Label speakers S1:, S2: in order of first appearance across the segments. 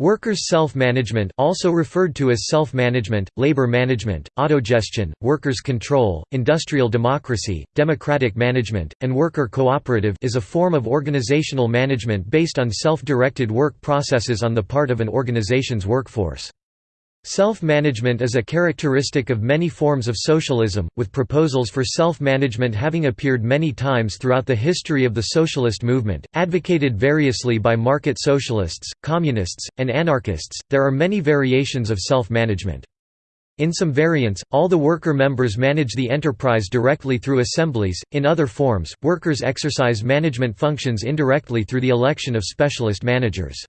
S1: Workers' self-management also referred to as self-management, labor management, autogestion, workers' control, industrial democracy, democratic management, and worker cooperative is a form of organizational management based on self-directed work processes on the part of an organization's workforce. Self-management is a characteristic of many forms of socialism, with proposals for self-management having appeared many times throughout the history of the socialist movement, advocated variously by market socialists, communists, and anarchists. There are many variations of self-management. In some variants, all the worker members manage the enterprise directly through assemblies, in other forms, workers exercise management functions indirectly through the election of specialist managers.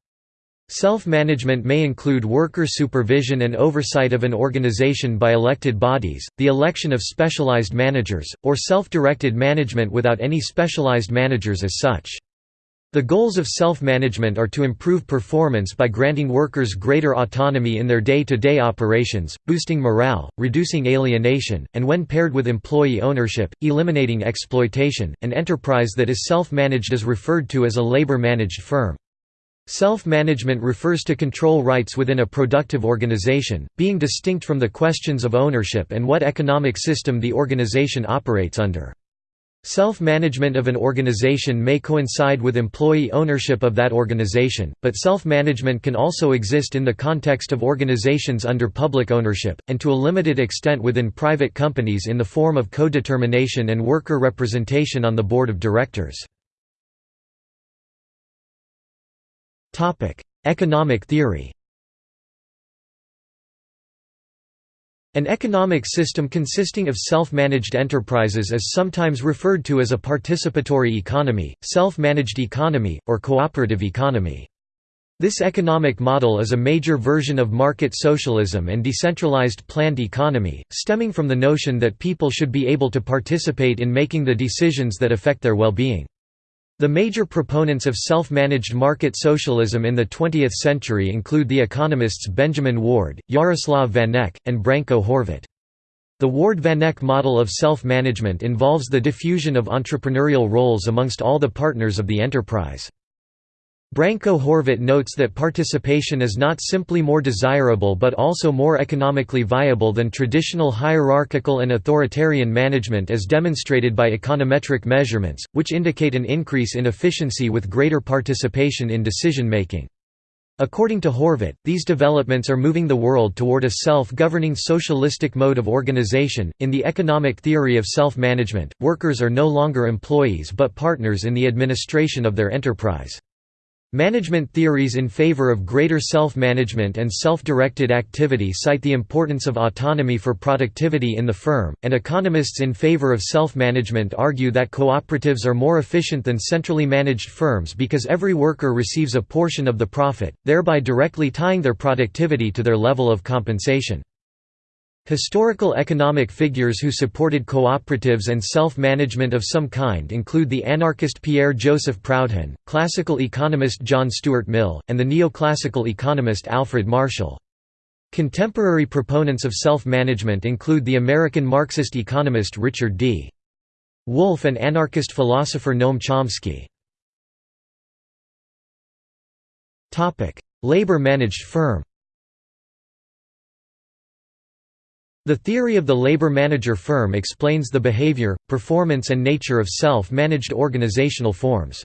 S1: Self-management may include worker supervision and oversight of an organization by elected bodies, the election of specialized managers, or self-directed management without any specialized managers as such. The goals of self-management are to improve performance by granting workers greater autonomy in their day-to-day -day operations, boosting morale, reducing alienation, and when paired with employee ownership, eliminating exploitation. An enterprise that is self-managed is referred to as a labor-managed firm. Self-management refers to control rights within a productive organization, being distinct from the questions of ownership and what economic system the organization operates under. Self-management of an organization may coincide with employee ownership of that organization, but self-management can also exist in the context of organizations under public ownership, and to a limited extent within private companies in the form of co-determination and worker representation on the board of directors. Economic theory An economic system consisting of self-managed enterprises is sometimes referred to as a participatory economy, self-managed economy, or cooperative economy. This economic model is a major version of market socialism and decentralized planned economy, stemming from the notion that people should be able to participate in making the decisions that affect their well-being. The major proponents of self-managed market socialism in the 20th century include the economists Benjamin Ward, Yaroslav Vanek, and Branko Horvat. The Ward-Vanek model of self-management involves the diffusion of entrepreneurial roles amongst all the partners of the enterprise. Branko Horvat notes that participation is not simply more desirable but also more economically viable than traditional hierarchical and authoritarian management as demonstrated by econometric measurements, which indicate an increase in efficiency with greater participation in decision-making. According to Horvat, these developments are moving the world toward a self-governing socialistic mode of organization. In the economic theory of self-management, workers are no longer employees but partners in the administration of their enterprise. Management theories in favor of greater self-management and self-directed activity cite the importance of autonomy for productivity in the firm, and economists in favor of self-management argue that cooperatives are more efficient than centrally managed firms because every worker receives a portion of the profit, thereby directly tying their productivity to their level of compensation. Historical economic figures who supported cooperatives and self-management of some kind include the anarchist Pierre-Joseph Proudhon, classical economist John Stuart Mill, and the neoclassical economist Alfred Marshall. Contemporary proponents of self-management include the American Marxist economist Richard D. Wolff and anarchist philosopher Noam Chomsky. Labor-managed firm The theory of the labor manager firm explains the behavior, performance and nature of self-managed organizational forms.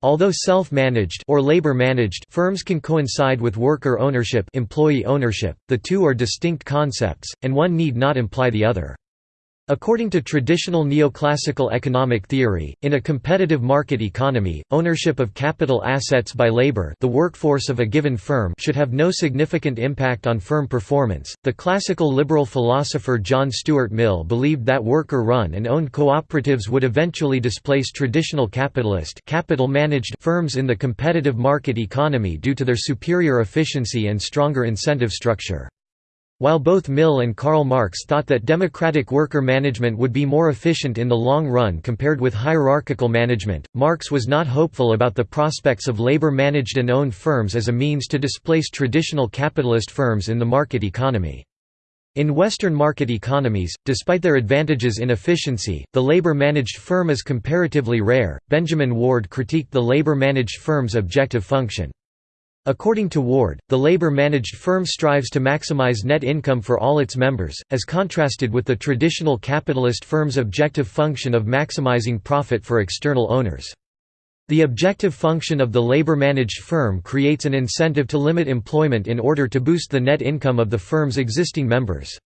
S1: Although self-managed or labor-managed firms can coincide with worker ownership, employee ownership, the two are distinct concepts and one need not imply the other. According to traditional neoclassical economic theory, in a competitive market economy, ownership of capital assets by labor, the workforce of a given firm, should have no significant impact on firm performance. The classical liberal philosopher John Stuart Mill believed that worker-run and owned cooperatives would eventually displace traditional capitalist, capital-managed firms in the competitive market economy due to their superior efficiency and stronger incentive structure. While both Mill and Karl Marx thought that democratic worker management would be more efficient in the long run compared with hierarchical management, Marx was not hopeful about the prospects of labor-managed and owned firms as a means to displace traditional capitalist firms in the market economy. In Western market economies, despite their advantages in efficiency, the labor-managed firm is comparatively rare. Benjamin Ward critiqued the labor-managed firm's objective function. According to Ward, the labor-managed firm strives to maximize net income for all its members, as contrasted with the traditional capitalist firm's objective function of maximizing profit for external owners. The objective function of the labor-managed firm creates an incentive to limit employment in order to boost the net income of the firm's existing members.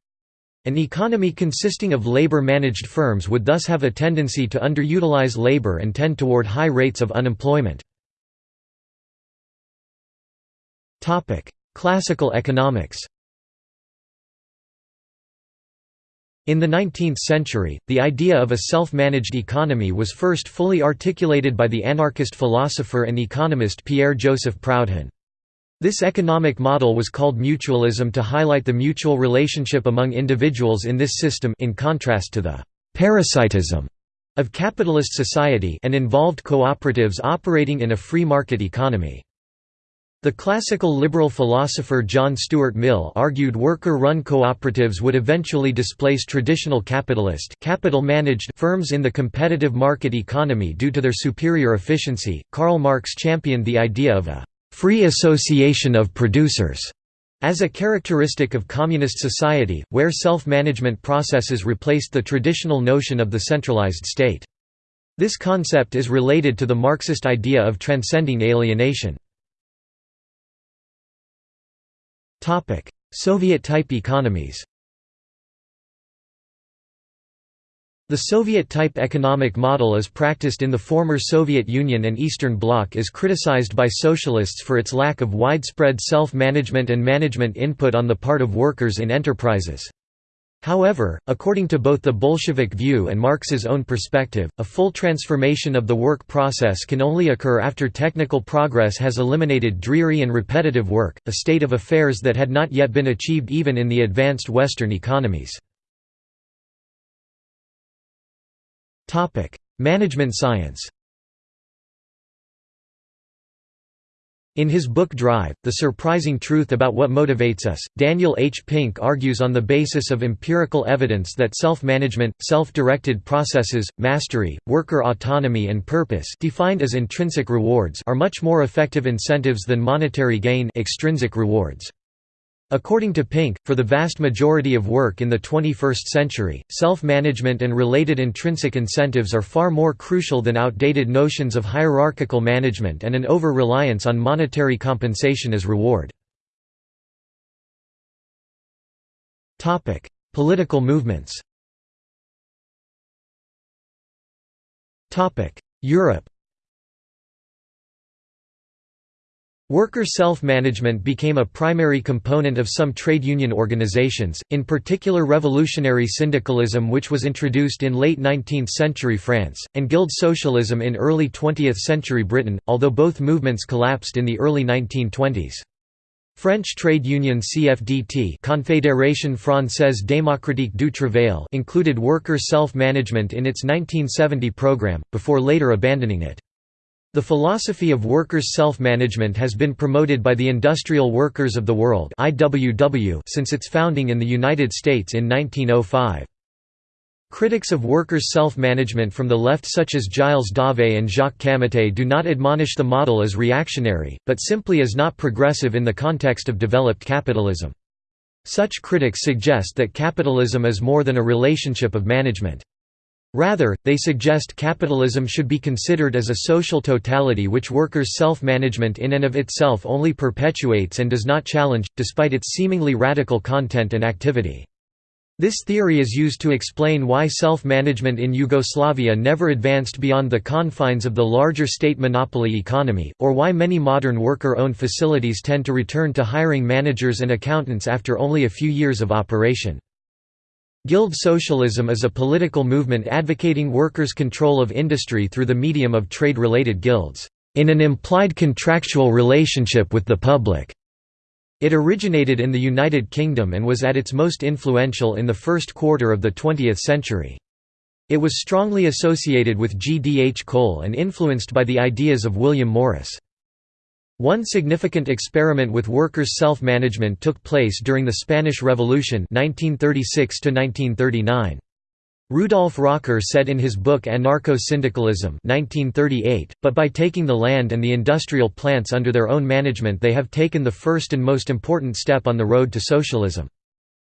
S1: An economy consisting of labor-managed firms would thus have a tendency to underutilize labor and tend toward high rates of unemployment. Classical economics In the 19th century, the idea of a self-managed economy was first fully articulated by the anarchist philosopher and economist Pierre-Joseph Proudhon. This economic model was called mutualism to highlight the mutual relationship among individuals in this system in contrast to the «parasitism» of capitalist society and involved cooperatives operating in a free market economy. The classical liberal philosopher John Stuart Mill argued worker-run cooperatives would eventually displace traditional capitalist capital-managed firms in the competitive market economy due to their superior efficiency. Karl Marx championed the idea of a free association of producers as a characteristic of communist society, where self-management processes replaced the traditional notion of the centralized state. This concept is related to the Marxist idea of transcending alienation. Soviet-type economies The Soviet-type economic model as practiced in the former Soviet Union and Eastern Bloc is criticized by socialists for its lack of widespread self-management and management input on the part of workers in enterprises. However, according to both the Bolshevik view and Marx's own perspective, a full transformation of the work process can only occur after technical progress has eliminated dreary and repetitive work, a state of affairs that had not yet been achieved even in the advanced Western economies. Management science In his book Drive, The Surprising Truth About What Motivates Us, Daniel H. Pink argues on the basis of empirical evidence that self-management, self-directed processes, mastery, worker autonomy and purpose defined as intrinsic rewards are much more effective incentives than monetary gain extrinsic rewards. According to Pink, for the vast majority of work in the 21st century, self-management and related intrinsic incentives are far more crucial than outdated notions of hierarchical management and an over-reliance on monetary compensation as reward. Political movements Europe Worker self-management became a primary component of some trade union organizations, in particular revolutionary syndicalism which was introduced in late 19th-century France, and guild socialism in early 20th-century Britain, although both movements collapsed in the early 1920s. French trade union CFDT Confédération Française Démocratique du Travail included worker self-management in its 1970 program, before later abandoning it. The philosophy of workers' self-management has been promoted by the Industrial Workers of the World since its founding in the United States in 1905. Critics of workers' self-management from the left such as Giles Dauvé and Jacques Camatte do not admonish the model as reactionary, but simply as not progressive in the context of developed capitalism. Such critics suggest that capitalism is more than a relationship of management. Rather, they suggest capitalism should be considered as a social totality which workers' self-management in and of itself only perpetuates and does not challenge, despite its seemingly radical content and activity. This theory is used to explain why self-management in Yugoslavia never advanced beyond the confines of the larger state monopoly economy, or why many modern worker-owned facilities tend to return to hiring managers and accountants after only a few years of operation. Guild socialism is a political movement advocating workers' control of industry through the medium of trade-related guilds, in an implied contractual relationship with the public. It originated in the United Kingdom and was at its most influential in the first quarter of the 20th century. It was strongly associated with G. D. H. Cole and influenced by the ideas of William Morris. One significant experiment with workers' self-management took place during the Spanish Revolution 1936 -1939. Rudolf Rocker said in his book Anarcho-Syndicalism but by taking the land and the industrial plants under their own management they have taken the first and most important step on the road to socialism.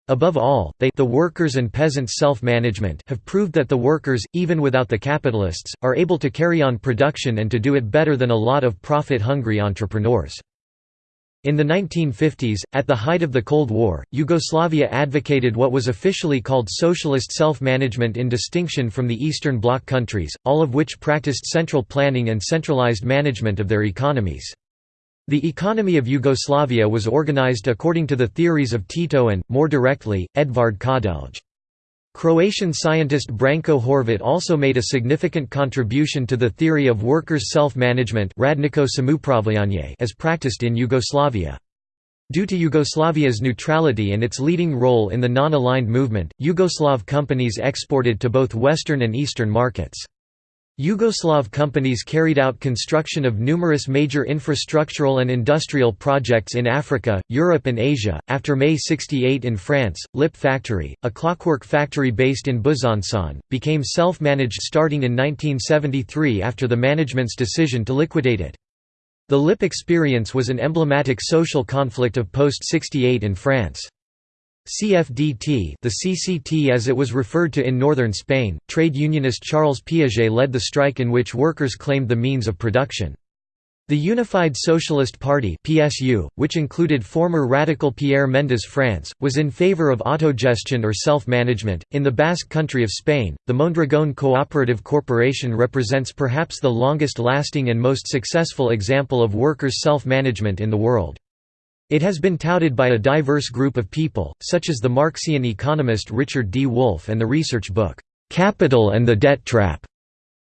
S1: Above all, they the workers and peasants' self-management have proved that the workers, even without the capitalists, are able to carry on production and to do it better than a lot of profit-hungry entrepreneurs. In the 1950s, at the height of the Cold War, Yugoslavia advocated what was officially called socialist self-management in distinction from the Eastern Bloc countries, all of which practiced central planning and centralized management of their economies. The economy of Yugoslavia was organized according to the theories of Tito and, more directly, Edvard Kardelj. Croatian scientist Branko Horvat also made a significant contribution to the theory of workers' self-management as practiced in Yugoslavia. Due to Yugoslavia's neutrality and its leading role in the non-aligned movement, Yugoslav companies exported to both Western and Eastern markets. Yugoslav companies carried out construction of numerous major infrastructural and industrial projects in Africa, Europe and Asia. After May 68 in France, Lip factory, a clockwork factory based in Besançon, became self-managed starting in 1973 after the management's decision to liquidate it. The Lip experience was an emblematic social conflict of post-68 in France. CFDT the CCT as it was referred to in northern Spain, trade unionist Charles Piaget led the strike in which workers claimed the means of production. The Unified Socialist Party PSU, which included former radical Pierre Mendes France, was in favor of autogestion or self-management. In the Basque country of Spain, the Mondragón Cooperative Corporation represents perhaps the longest-lasting and most successful example of workers' self-management in the world. It has been touted by a diverse group of people, such as the Marxian economist Richard D. Wolff and the research book, "'Capital and the Debt Trap'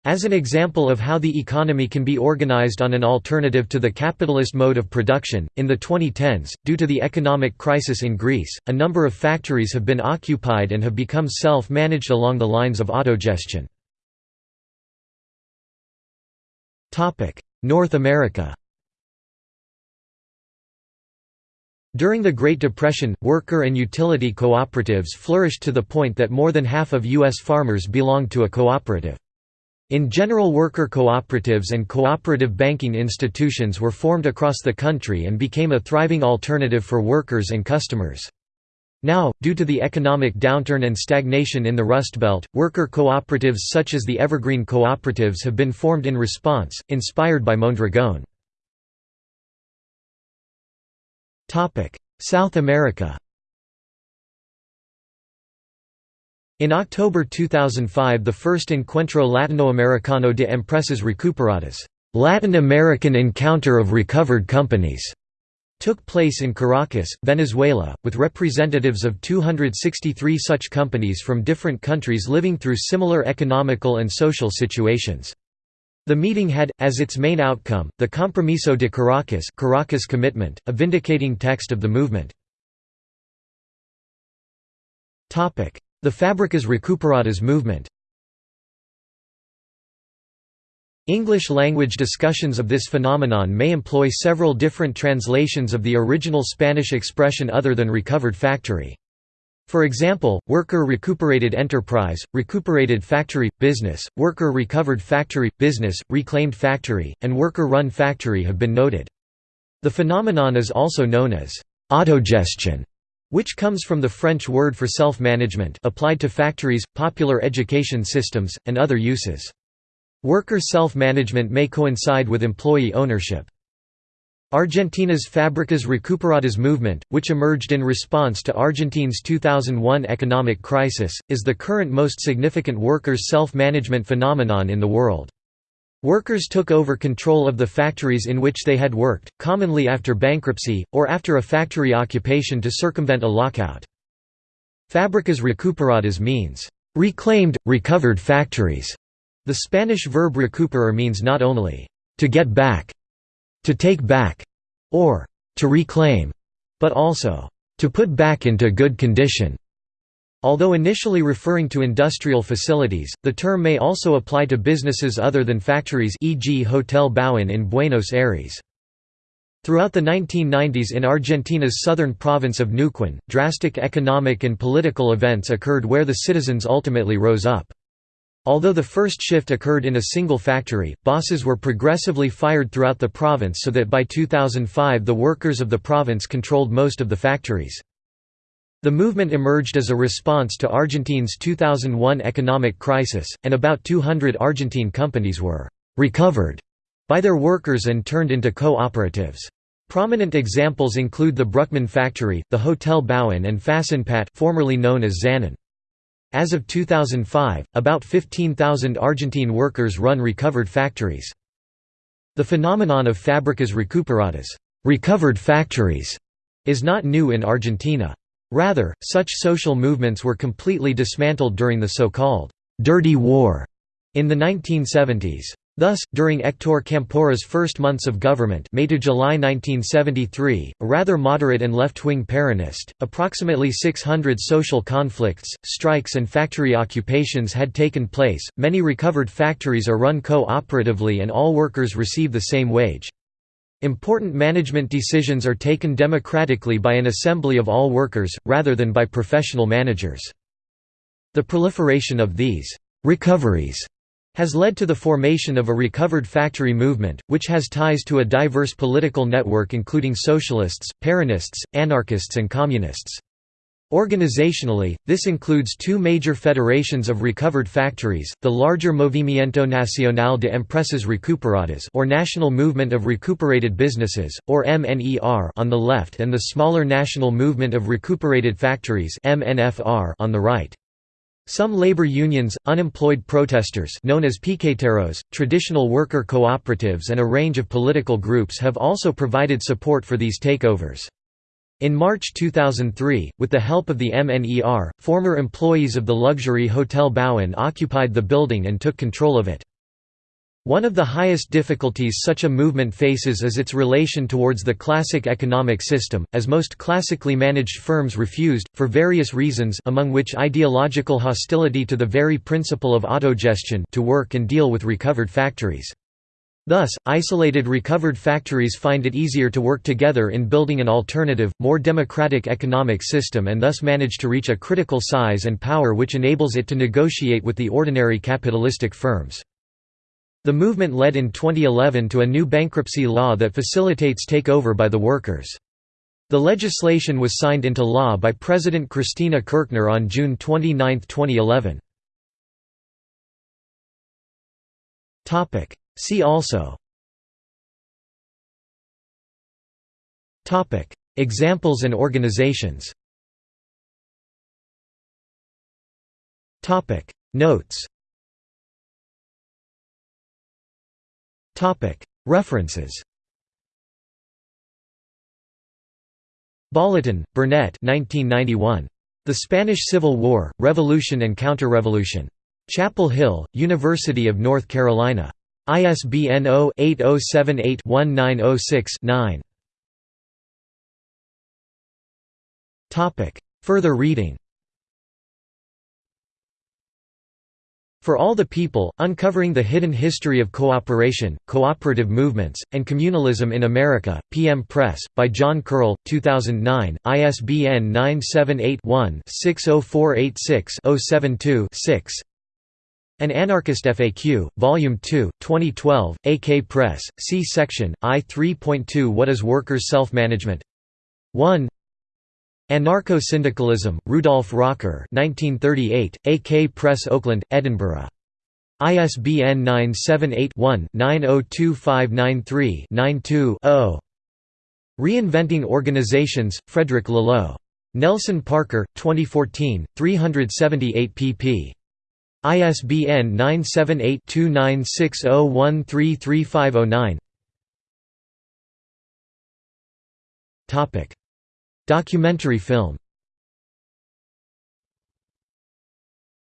S1: as an example of how the economy can be organized on an alternative to the capitalist mode of production. In the 2010s, due to the economic crisis in Greece, a number of factories have been occupied and have become self managed along the lines of autogestion. North America During the Great Depression, worker and utility cooperatives flourished to the point that more than half of U.S. farmers belonged to a cooperative. In general worker cooperatives and cooperative banking institutions were formed across the country and became a thriving alternative for workers and customers. Now, due to the economic downturn and stagnation in the Rust Belt, worker cooperatives such as the Evergreen Cooperatives have been formed in response, inspired by Mondragón. South America In October 2005 the first Encuentro Latinoamericano de Empresas Recuperadas Latin American Encounter of Recovered Companies took place in Caracas, Venezuela, with representatives of 263 such companies from different countries living through similar economical and social situations. The meeting had, as its main outcome, the Compromiso de Caracas, Caracas Commitment, a vindicating text of the movement. The Fábricas Recuperadas movement English-language discussions of this phenomenon may employ several different translations of the original Spanish expression other than recovered factory. For example, worker recuperated enterprise, recuperated factory, business, worker recovered factory, business, reclaimed factory, and worker run factory have been noted. The phenomenon is also known as autogestion, which comes from the French word for self-management applied to factories, popular education systems, and other uses. Worker self-management may coincide with employee ownership. Argentina's Fábricas Recuperadas movement, which emerged in response to Argentine's 2001 economic crisis, is the current most significant workers' self-management phenomenon in the world. Workers took over control of the factories in which they had worked, commonly after bankruptcy, or after a factory occupation to circumvent a lockout. Fábricas recuperadas means, "...reclaimed, recovered factories". The Spanish verb recuperar means not only, "...to get back", to take back, or to reclaim, but also to put back into good condition. Although initially referring to industrial facilities, the term may also apply to businesses other than factories e.g. Hotel Bauen in Buenos Aires. Throughout the 1990s in Argentina's southern province of Neuquén, drastic economic and political events occurred where the citizens ultimately rose up. Although the first shift occurred in a single factory, bosses were progressively fired throughout the province so that by 2005 the workers of the province controlled most of the factories. The movement emerged as a response to Argentine's 2001 economic crisis, and about 200 Argentine companies were «recovered» by their workers and turned into co-operatives. Prominent examples include the Brukman factory, the Hotel Bauen and FaSinPat formerly known as Zanon. As of 2005, about 15,000 Argentine workers run recovered factories. The phenomenon of fábricas recuperadas recovered factories", is not new in Argentina. Rather, such social movements were completely dismantled during the so-called «dirty war» in the 1970s. Thus, during Hector Campora's first months of government May to July 1973, a rather moderate and left-wing Peronist, approximately 600 social conflicts, strikes and factory occupations had taken place, many recovered factories are run co-operatively and all workers receive the same wage. Important management decisions are taken democratically by an assembly of all workers, rather than by professional managers. The proliferation of these «recoveries» has led to the formation of a recovered factory movement, which has ties to a diverse political network including socialists, Peronists, anarchists and communists. Organizationally, this includes two major federations of recovered factories, the larger Movimiento Nacional de Empresas Recuperadas or National Movement of Recuperated Businesses, or MNER on the left and the smaller National Movement of Recuperated Factories on the right. Some labor unions, unemployed protesters known as piqueteros, traditional worker cooperatives and a range of political groups have also provided support for these takeovers. In March 2003, with the help of the MNER, former employees of the luxury Hotel Bauen occupied the building and took control of it. One of the highest difficulties such a movement faces is its relation towards the classic economic system, as most classically managed firms refused, for various reasons among which ideological hostility to the very principle of autogestion to work and deal with recovered factories. Thus, isolated recovered factories find it easier to work together in building an alternative, more democratic economic system and thus manage to reach a critical size and power which enables it to negotiate with the ordinary capitalistic firms. The movement led in 2011 to a new bankruptcy law that facilitates takeover by the workers. The legislation was signed into law by President Cristina Kirchner on June 29, 2011. See also. Examples and organizations. Notes References Bolloten, Burnett 1991. The Spanish Civil War, Revolution and Counter-Revolution. Chapel Hill, University of North Carolina. ISBN 0-8078-1906-9 Further reading For All the People, Uncovering the Hidden History of Cooperation, Cooperative Movements, and Communalism in America, PM Press, by John Curl, 2009, ISBN 978-1-60486-072-6 An Anarchist FAQ, Volume 2, 2012, AK Press, C Section, I 3.2 What is Workers' Self-Management? 1 Anarcho-Syndicalism, Rudolf Rocker 1938, AK Press Oakland, Edinburgh. ISBN 978-1-902593-92-0. Reinventing Organizations, Frederic Laloux. Nelson Parker, 2014, 378 pp. ISBN 978 2960133509 Documentary film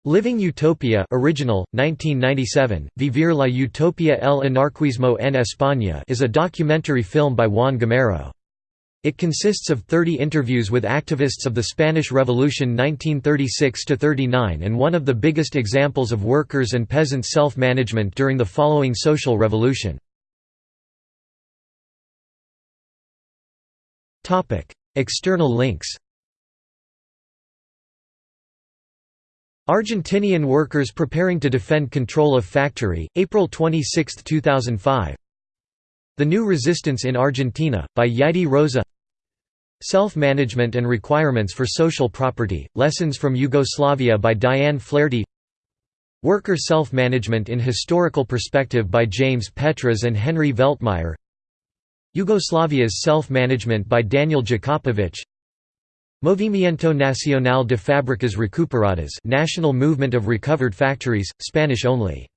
S1: Living Utopia original, 1997, Vivir la Utopia el Anarquismo en España is a documentary film by Juan Gamero. It consists of 30 interviews with activists of the Spanish Revolution 1936–39 and one of the biggest examples of workers' and peasants' self-management during the following social revolution. External links. Argentinian workers preparing to defend control of factory, April 26, 2005 The New Resistance in Argentina, by Yaidi Rosa. Self-Management and Requirements for Social Property, Lessons from Yugoslavia by Diane Flaherty. Worker Self-Management in Historical Perspective by James Petras and Henry Veltmeyer Yugoslavia's Self-Management by Daniel Jakopovic. Movimiento Nacional de Fábricas Recuperadas National Movement of Recovered Factories, Spanish only.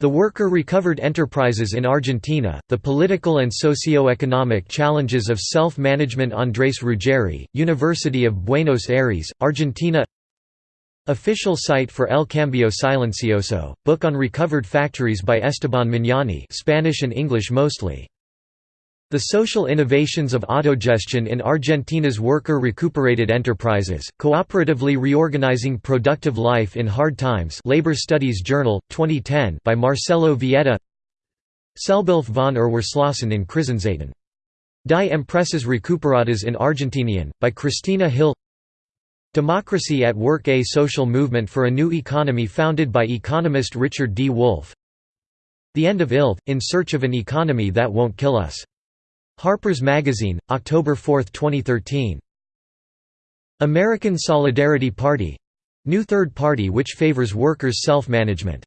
S1: The Worker Recovered Enterprises in Argentina, The Political and Socio-Economic Challenges of Self-Management Andrés Ruggeri, University of Buenos Aires, Argentina. Official site for El Cambio Silencioso, book on recovered factories by Esteban Magnani Spanish and English mostly. The social innovations of autogestion in Argentina's worker recuperated enterprises, cooperatively reorganizing productive life in hard times Labor Studies Journal, 2010 by Marcelo Vieta Selbsthilfe von Erwerbslosen in Krisenzeiten. Die Empresas Recuperadas in Argentinien, by Christina Hill Democracy at Work A social movement for a new economy founded by economist Richard D. Wolff The End of ILV, In Search of an Economy That Won't Kill Us Harper's Magazine, October 4, 2013. American Solidarity Party new third party which favors workers' self-management.